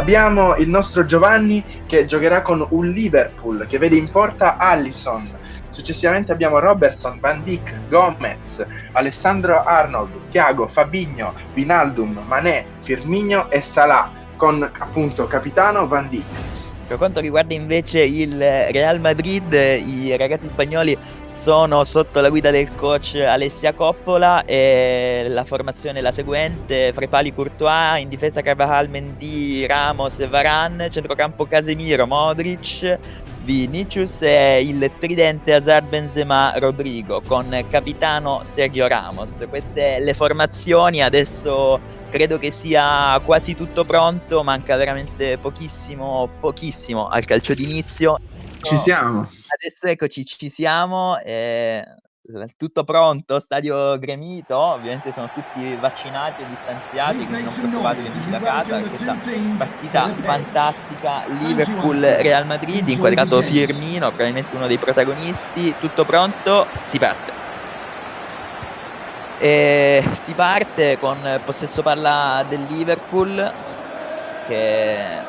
Abbiamo il nostro Giovanni che giocherà con un Liverpool che vede in porta Allison. Successivamente abbiamo Robertson, Van Dijk, Gomez, Alessandro Arnold, Thiago, Fabigno, Vinaldum, Mané, Firmino e Salah con appunto capitano Van Dijk. Per quanto riguarda invece il Real Madrid, i ragazzi spagnoli sono sotto la guida del coach Alessia Coppola e la formazione è la seguente, fra i pali Courtois, in difesa Carvajal, Mendy, Ramos e Varane, centrocampo Casemiro, Modric, Vinicius e il tridente Hazard Benzema Rodrigo con capitano Sergio Ramos. Queste le formazioni, adesso credo che sia quasi tutto pronto, manca veramente pochissimo, pochissimo al calcio d'inizio. Ci siamo. Adesso eccoci, ci siamo. Eh, tutto pronto, stadio gremito, ovviamente sono tutti vaccinati e distanziati, quindi non preoccupatevi amici da casa, questa partita fantastica Liverpool-Real Madrid, inquadrato Firmino, probabilmente uno dei protagonisti, tutto pronto, si parte. E si parte con possesso palla del Liverpool che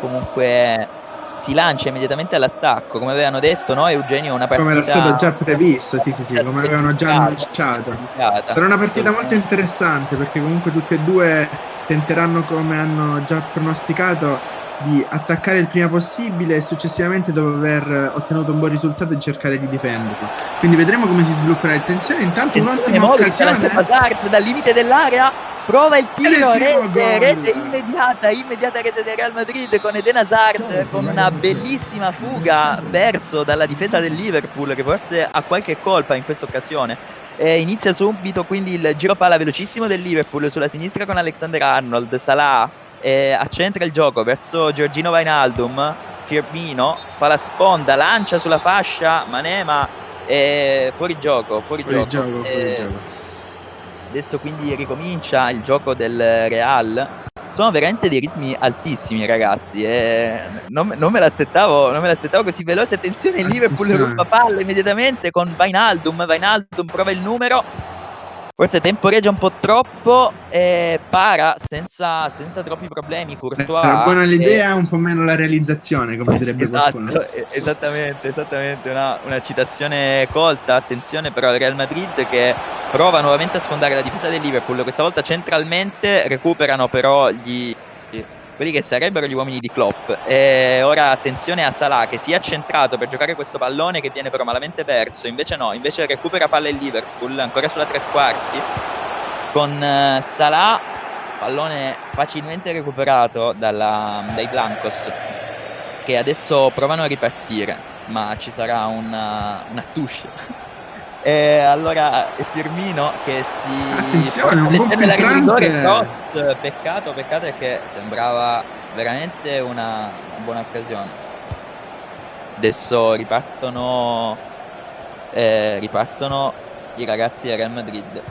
comunque si lancia immediatamente all'attacco, come avevano detto, no? Eugenio, una partita... Come era stato già previsto, sì, sì, sì, come avevano già annunciato. Sarà una partita molto interessante perché comunque tutte e due tenteranno, come hanno già pronosticato, di attaccare il prima possibile e successivamente dopo aver ottenuto un buon risultato di cercare di difenderlo. Quindi vedremo come si svilupperà il tensione. Intanto un'ottima occasione. Dal limite dell'area prova il tiro, rete, rete, immediata, immediata rete del Real Madrid con Eden Hazard con una bellissima fuga verso dalla difesa del Liverpool che forse ha qualche colpa in questa occasione. E inizia subito quindi il giro palla velocissimo del Liverpool sulla sinistra con Alexander Arnold, Salah e accentra il gioco verso Giorgino Vainaldum, Firmino fa la sponda, lancia sulla fascia, Manema è fuori gioco, fuori, fuori gioco. gioco, fuori gioco adesso quindi ricomincia il gioco del Real. Sono veramente dei ritmi altissimi, ragazzi. E non, non, me l'aspettavo, non me l'aspettavo così veloce. Attenzione, Liverpool ruba palla immediatamente con Vainaldum. Vainaldum prova il numero Forse temporeggia un po' troppo e para senza, senza troppi problemi. Courtois, Era buona l'idea, e... un po' meno la realizzazione, come direbbe esatto, qualcuno. Esattamente, esattamente, una, una, citazione colta. Attenzione però al Real Madrid che prova nuovamente a sfondare la difesa del Liverpool, questa volta centralmente, recuperano però gli quelli che sarebbero gli uomini di Klopp. E ora attenzione a Salah che si è accentrato per giocare questo pallone che viene però malamente perso, invece no, invece recupera palla il Liverpool, ancora sulla tre quarti, con uh, Salah, pallone facilmente recuperato dalla, dai Blancos, che adesso provano a ripartire, ma ci sarà una, una touche e allora Firmino che si Attenzione, un buon filtrante. cross, peccato, peccato è che sembrava veramente una, una buona occasione. Adesso ripartono, eh, ripartono i ragazzi del Real Madrid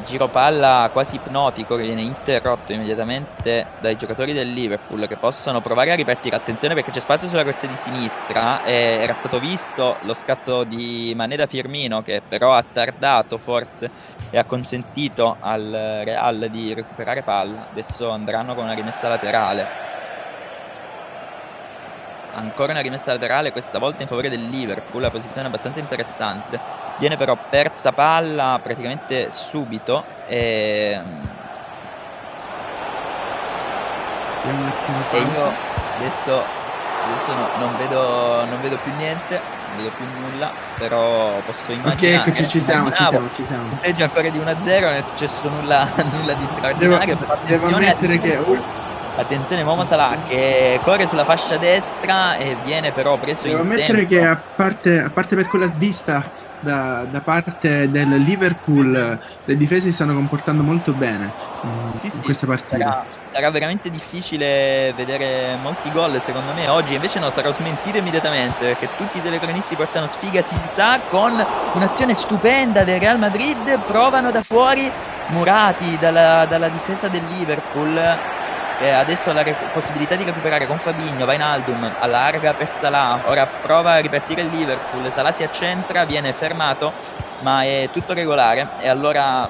giro palla quasi ipnotico che viene interrotto immediatamente dai giocatori del Liverpool che possono provare a ripartire. Attenzione perché c'è spazio sulla corsia di sinistra. E era stato visto lo scatto di Maneda Firmino che però ha tardato forse e ha consentito al Real di recuperare palla. Adesso andranno con una rimessa laterale ancora una rimessa laterale, questa volta in favore del Liverpool, la posizione abbastanza interessante. Viene però persa palla praticamente subito e... E io adesso, adesso no, non, vedo, non vedo più niente, non vedo più nulla, però posso immaginare. Ok, eccoci, ci siamo, ci siamo, ci siamo. Peggio ancora di 1-0, non è successo nulla, nulla di straordinario. Devo, devo ammettere che... Attenzione Momo Salah che corre sulla fascia destra e viene però preso Devo in ammettere che a parte, a parte per quella svista da, da, parte del Liverpool le difese si stanno comportando molto bene in, sì, in questa partita. Sarà, sarà, veramente difficile vedere molti gol secondo me oggi, invece no, sarò smentito immediatamente perché tutti i telecronisti portano sfiga, si sa, con un'azione stupenda del Real Madrid, provano da fuori murati dalla, dalla difesa del Liverpool eh, adesso ha la possibilità di recuperare con Fabigno, Vainaldum, allarga per Salah, ora prova a ripartire il Liverpool, Salah si accentra, viene fermato, ma è tutto regolare. E allora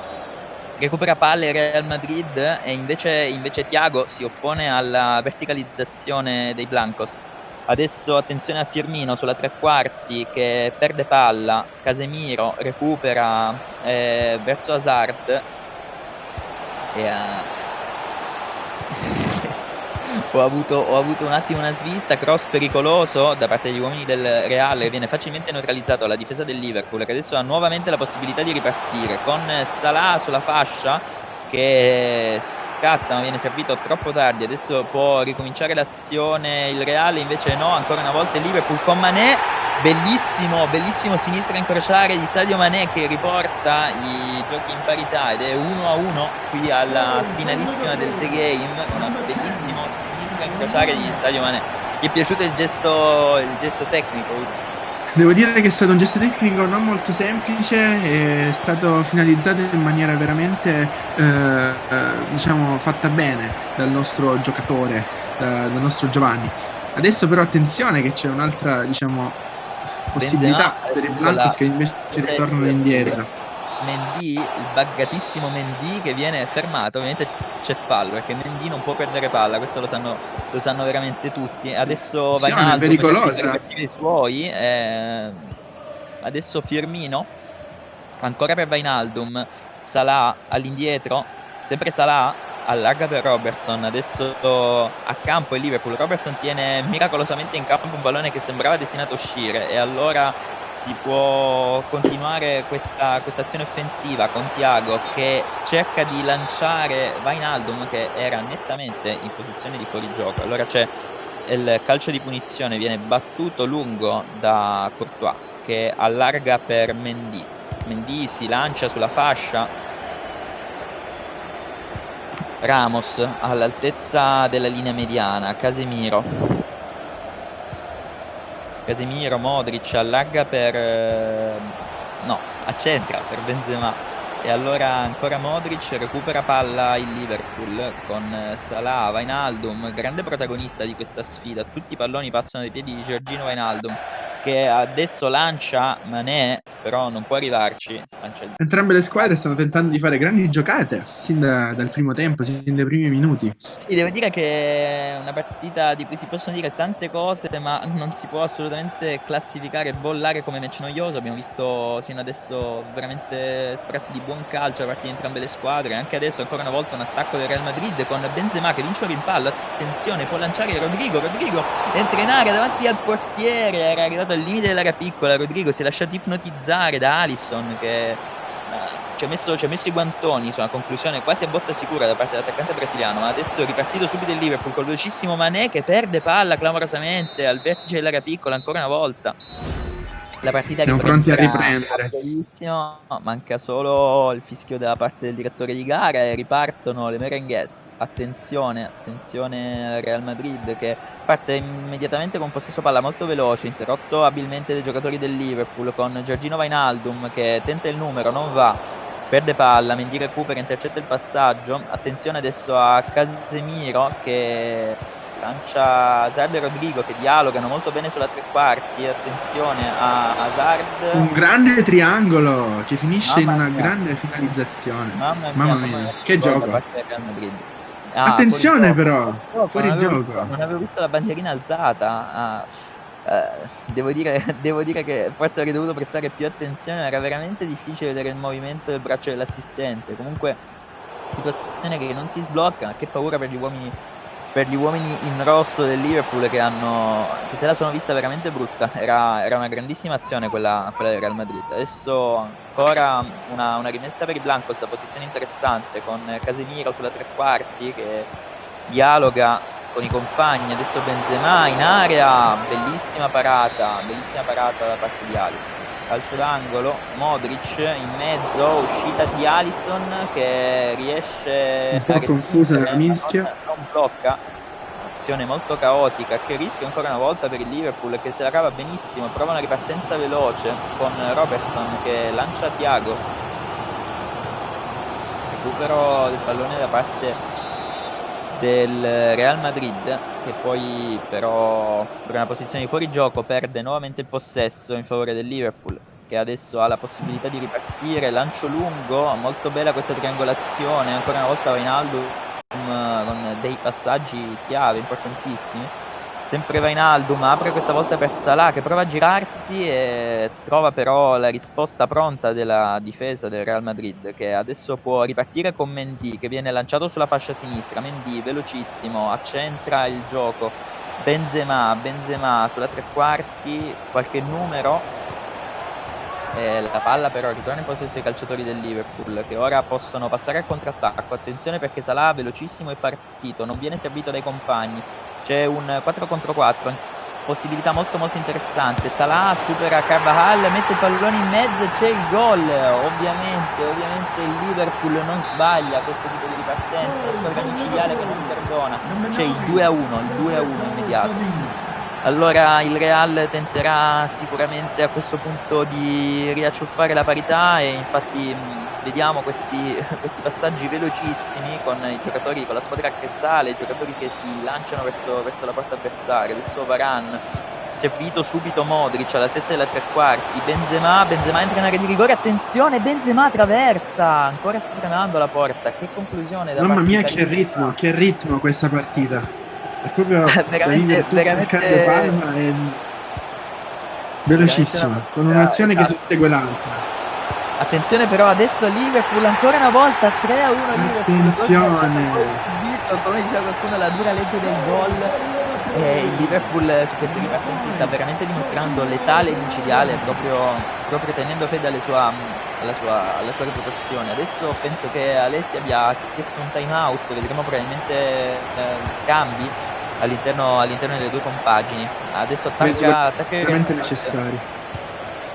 recupera palle Real Madrid e invece, invece Thiago si oppone alla verticalizzazione dei Blancos. Adesso attenzione a Firmino sulla tre quarti che perde palla, Casemiro recupera eh, verso Hazard. E uh, ho, avuto, ho avuto, un attimo una svista, cross pericoloso da parte degli uomini del Reale, viene facilmente neutralizzato dalla difesa del Liverpool che adesso ha nuovamente la possibilità di ripartire con Salah sulla fascia che scatta ma viene servito troppo tardi adesso può ricominciare l'azione il Reale invece no ancora una volta il Liverpool con Mané bellissimo bellissimo sinistra incrociare di Sadio Mané che riporta i giochi in parità ed è 1 a 1 qui alla finalissima del The Game un bellissimo sinistra incrociare di Sadio Mané ti è piaciuto il gesto, il gesto tecnico Devo dire che è stato un gesto tecnico non molto semplice, è stato finalizzato in maniera veramente eh, eh, diciamo fatta bene dal nostro giocatore, dal nostro Giovanni. Adesso però attenzione che c'è un'altra diciamo, possibilità Benzema, per i Blancos che invece ritornano indietro. Mendy, il buggatissimo Mendy che viene fermato, ovviamente c'è fallo perché Mendy non può perdere palla, questo lo sanno, lo sanno veramente tutti. Adesso va in alto pericolosa. i suoi, eh, adesso Firmino, ancora per Vainaldum, Salah all'indietro, sempre Salah allarga per Robertson, adesso a campo il Liverpool, Robertson tiene miracolosamente in campo un pallone che sembrava destinato a uscire. E allora si può continuare questa, questa azione offensiva con Tiago che cerca di lanciare Vainaldum che era nettamente in posizione di fuorigioco, allora c'è il calcio di punizione, viene battuto lungo da Courtois che allarga per Mendy, Mendy si lancia sulla fascia Ramos all'altezza della linea mediana, Casemiro. Casemiro, Modric allarga per... Eh, no, accentra per Benzema e allora ancora Modric recupera palla il Liverpool con eh, Salah, Vainaldum, grande protagonista di questa sfida. Tutti i palloni passano dai piedi di Giorgino Vainaldum che adesso lancia Mané, però non può arrivarci. Entrambe le squadre stanno tentando di fare grandi giocate sin da, dal primo tempo, sin dai primi minuti. Sì, devo dire che è una partita di cui si possono dire tante cose, ma non si può assolutamente classificare e bollare come match noioso. Abbiamo visto sino adesso veramente sprazzi di buon calcio da parte di entrambe le squadre. Anche adesso, ancora una volta, un attacco del Real Madrid con Benzema che vince un rimpallo. Attenzione, può lanciare Rodrigo. Rodrigo entra in area davanti al portiere. Era arrivato al limite dell'area piccola. Rodrigo si è lasciato ipnotizzare da Alisson che. Uh, ci ha, messo, ci ha messo, i guantoni una conclusione quasi a botta sicura da parte dell'attaccante brasiliano, ma adesso ripartito subito il Liverpool col velocissimo Mané che perde palla clamorosamente al vertice dell'area piccola ancora una volta la partita siamo pronti a riprendere. manca solo il fischio da parte del direttore di gara e ripartono le merengues. Attenzione attenzione al Real Madrid che parte immediatamente con possesso palla molto veloce interrotto abilmente dai giocatori del Liverpool con Giorgino Vainaldum che tenta il numero non va perde palla Mendy recupera intercetta il passaggio. Attenzione adesso a Casemiro che lancia Hazard e Rodrigo che dialogano molto bene sulla tre quarti attenzione a Hazard. Un grande triangolo che finisce Mamma in una mia. grande finalizzazione. Mamma mia, Mamma mia. Che gioco. ah, attenzione però fuori, fuori non gioco. avevo, non avevo visto la bandierina alzata ah, eh, devo, dire, devo, dire, che forse avrei dovuto prestare più attenzione era veramente difficile vedere il movimento del braccio dell'assistente. Comunque situazione che non si sblocca che paura per gli uomini per gli uomini in rosso del Liverpool che, hanno, che se la sono vista veramente brutta. Era, era una grandissima azione quella, quella, del Real Madrid. Adesso ancora una, una rimessa per i Blanco, questa posizione interessante con Casemiro sulla tre quarti che dialoga con i compagni. Adesso Benzema in area, bellissima parata, bellissima parata da parte di Alisson. Calcio d'angolo, Modric in mezzo, uscita di Alisson che riesce un po' confusa la mischia. blocca. Azione molto caotica che rischia ancora una volta per il Liverpool che se la cava benissimo prova una ripartenza veloce con Robertson che lancia Thiago. Recupero del pallone da parte del Real Madrid che poi però per una posizione di fuorigioco perde nuovamente il possesso in favore del Liverpool che adesso ha la possibilità di ripartire, lancio lungo, molto bella questa triangolazione, ancora una volta Wijnaldum con dei passaggi chiave importantissimi. Sempre Wijnaldum apre questa volta per Salah che prova a girarsi e trova però la risposta pronta della difesa del Real Madrid che adesso può ripartire con Mendy che viene lanciato sulla fascia sinistra. Mendy velocissimo, accentra il gioco. Benzema, Benzema sulla tre quarti, qualche numero eh, la palla però ritorna in possesso ai calciatori del Liverpool che ora possono passare al contrattacco. Attenzione perché Salah velocissimo e partito, non viene servito dai compagni. C'è un 4 contro 4, possibilità molto molto interessante. Salah supera Carvajal, mette il pallone in mezzo e c'è il gol. Ovviamente, ovviamente il Liverpool non sbaglia questo tipo di ripartenza, squadra micidiale che non perdona. C'è il 2 a 1, il 2 a 1 immediato. Allora il Real tenterà sicuramente a questo punto di riacciuffare la parità e infatti vediamo questi, questi, passaggi velocissimi con i giocatori, con la squadra che sale, i giocatori che si lanciano verso, verso la porta avversaria. Adesso Varan, servito subito Modric all'altezza della tre quarti, Benzema, Benzema entra in area di rigore, attenzione, Benzema traversa, ancora sta frenando la porta, che conclusione da Mamma mia che ritmo, che ritmo questa partita. È proprio veramente, veramente... Palma è velocissima, con un'azione che sussegue l'altra. Attenzione però adesso Liverpool ancora una volta 3 a 1 Liverpool. Attenzione. Come diceva qualcuno la dura legge del gol. E il Liverpool su queste ripartenze sta veramente dimostrando letale e micidiale proprio, proprio tenendo fede alle sua, alla, sua, alla sua reputazione. Adesso penso che Alessi abbia chiesto un time out, vedremo probabilmente eh, cambi all'interno, all'interno delle due compagini. Adesso attacca... attacca veramente necessari.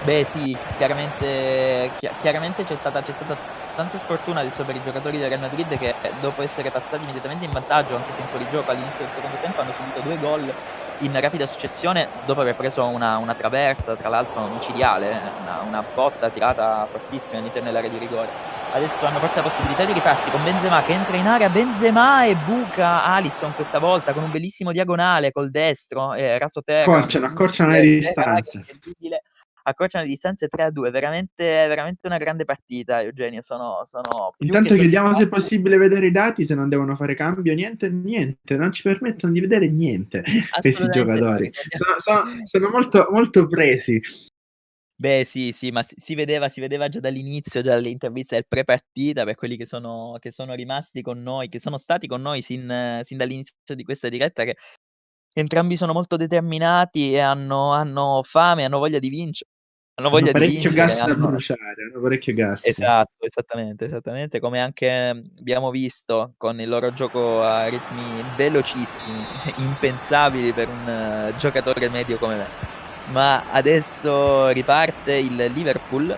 Beh sì, chiaramente, chi chiaramente c'è stata, stata, tanta sfortuna adesso per i giocatori del Real Madrid che dopo essere passati immediatamente in vantaggio anche se in fuorigioco all'inizio del secondo tempo hanno subito due gol in rapida successione dopo aver preso una, una traversa, tra l'altro micidiale, una, una botta tirata fortissima all'interno dell'area di rigore. Adesso hanno forse la possibilità di rifarsi con Benzema che entra in area Benzema e buca Alisson questa volta con un bellissimo diagonale col destro eh, raso terra. Accorciano, accorciano le distanze accorciano le distanze 3 a 2 veramente, veramente una grande partita Eugenio sono, sono intanto chiediamo se è possibile vedere i dati se non devono fare cambio niente niente non ci permettono di vedere niente questi giocatori. Sono, sono, sono molto, molto presi. Beh, sì, sì, ma si, si vedeva, si vedeva già dall'inizio, già dall'intervista del pre-partita, per quelli che sono, che sono rimasti con noi, che sono stati con noi sin, sin dall'inizio di questa diretta, che entrambi sono molto determinati e hanno, hanno fame, hanno voglia di vincere. Hanno voglia hanno parecchio di vincere, gas hanno... da bruciare, hanno parecchio gas. Esatto, esattamente, esattamente, come anche abbiamo visto con il loro gioco a ritmi velocissimi, impensabili per un uh, giocatore medio come me. Ma adesso riparte il Liverpool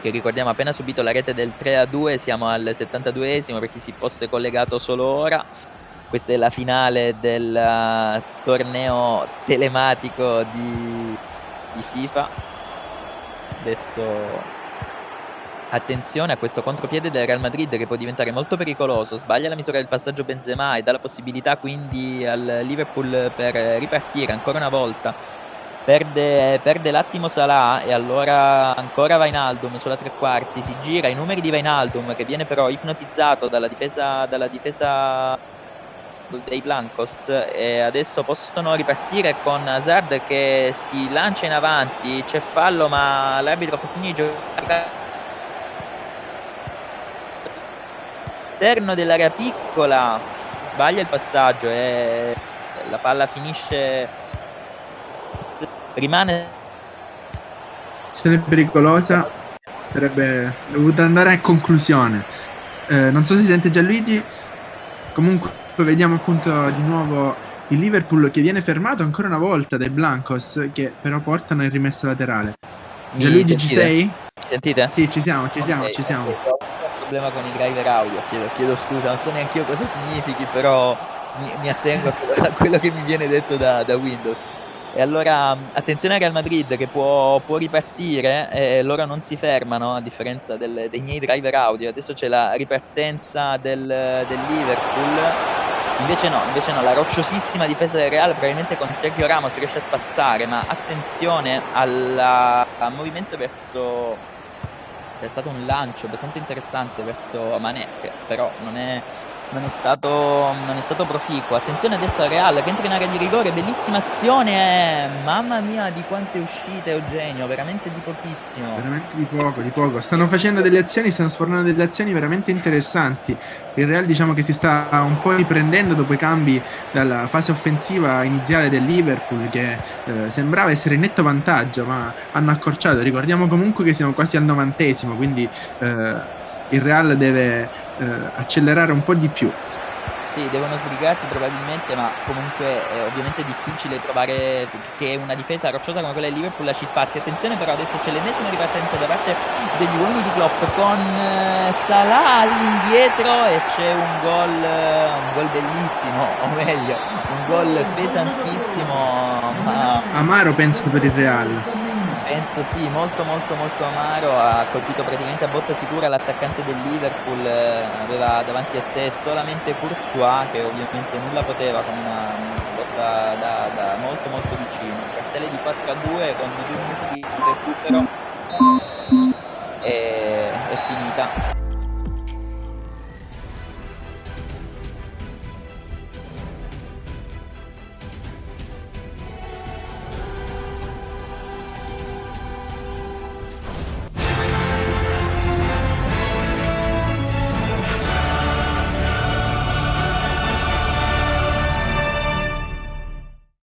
che ricordiamo ha appena subito la rete del 3 a 2 siamo al 72esimo per chi si fosse collegato solo ora. Questa è la finale del uh, torneo telematico di, di FIFA adesso attenzione a questo contropiede del Real Madrid che può diventare molto pericoloso. Sbaglia la misura del passaggio Benzema e dà la possibilità quindi al Liverpool per ripartire ancora una volta. Perde, perde l'attimo Salah e allora ancora Vainaldum sulla tre quarti, si gira i numeri di Vainaldum che viene però ipnotizzato dalla difesa, dalla difesa dei Blancos e adesso possono ripartire con Hazard che si lancia in avanti, c'è fallo ma l'arbitro fa segno di giocare. All'interno dell'area piccola sbaglia il passaggio e la palla finisce. Rimane sarebbe pericolosa sarebbe dovuta andare a conclusione. Eh, non so se sente Gianluigi. Comunque vediamo appunto di nuovo il Liverpool che viene fermato ancora una volta dai Blancos che però portano il rimesso laterale Gianluigi ci sei? Mi sentite? Sì ci siamo ci siamo okay, ci siamo ho un problema con i driver audio chiedo, chiedo scusa non so neanche io cosa significhi però mi, mi attengo a quello che mi viene detto da, da Windows e allora attenzione al Real Madrid che può, può ripartire e loro non si fermano a differenza del, dei miei driver audio. Adesso c'è la ripartenza del, del, Liverpool. Invece no, invece no, la rocciosissima difesa del Real probabilmente con Sergio Ramos riesce a spazzare, ma attenzione alla a movimento verso è stato un lancio abbastanza interessante verso che però non è non è stato, non è stato proficuo. Attenzione adesso a Real che entra in area di rigore, bellissima azione. Mamma mia di quante uscite Eugenio, veramente di pochissimo. Veramente di poco, di poco. Stanno facendo delle azioni, stanno sfornando delle azioni veramente interessanti. Il Real diciamo che si sta un po' riprendendo dopo i cambi dalla fase offensiva iniziale del Liverpool che eh, sembrava essere in netto vantaggio, ma hanno accorciato. Ricordiamo comunque che siamo quasi al novantesimo, quindi eh, il Real deve eh, accelerare un po' di più. Sì, devono sbrigarsi probabilmente, ma comunque è ovviamente difficile trovare che una difesa rocciosa come quella del Liverpool ci spazi. Attenzione però adesso c'è l'ennesima ripartenza da parte degli uomini di Klopp con eh, Salah all'indietro e c'è un gol, un gol bellissimo, o meglio, un gol pesantissimo. Ma... Amaro penso per il Real penso sì, molto molto molto amaro, ha colpito praticamente a botta sicura l'attaccante del Liverpool, eh, aveva davanti a sé solamente Courtois che ovviamente nulla poteva con una botta da, da molto molto vicino. Cartelle di 4 a 2 con due minuti di recupero e è finita.